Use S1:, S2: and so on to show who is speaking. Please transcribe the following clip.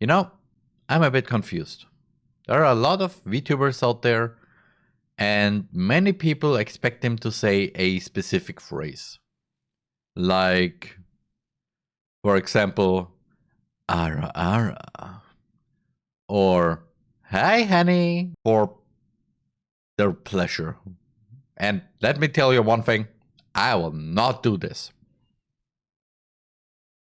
S1: You know, I'm a bit confused. There are a lot of VTubers out there, and many people expect them to say a specific phrase. Like, for example, ara ara. Or, hi honey, for their pleasure. And let me tell you one thing I will not do this.